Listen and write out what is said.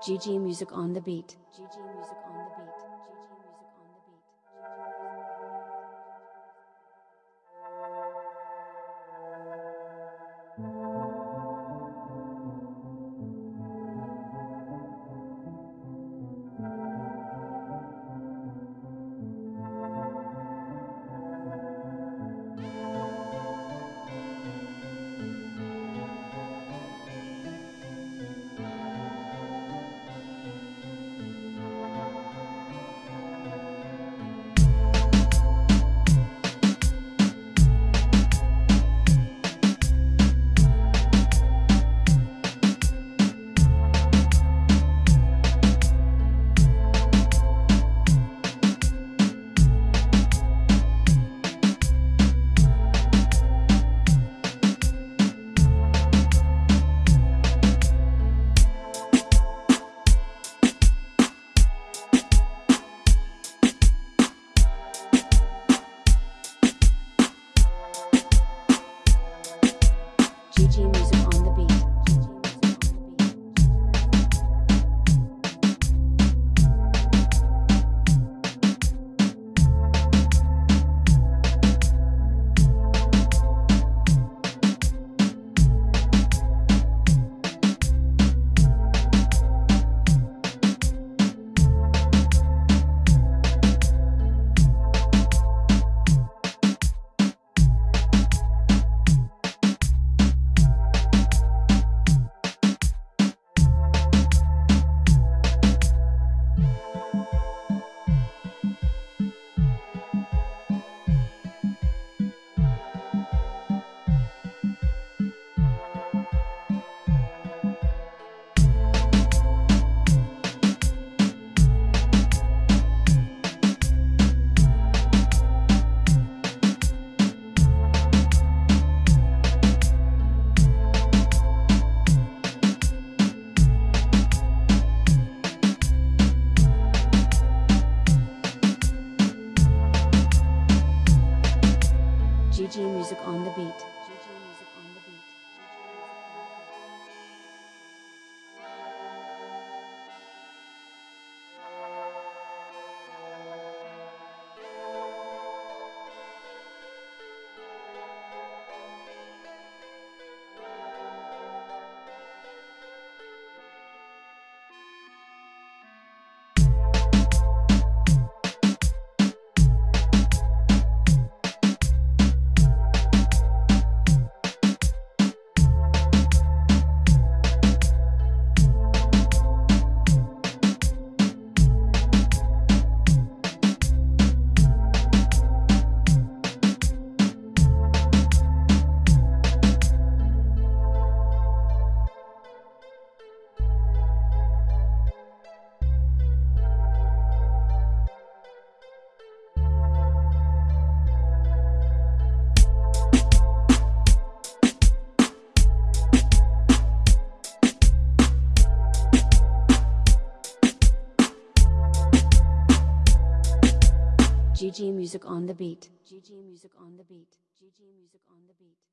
GG Music on the beat. team Music on the beat. GG Music on the beat. GG Music on the beat. GG Music on the beat.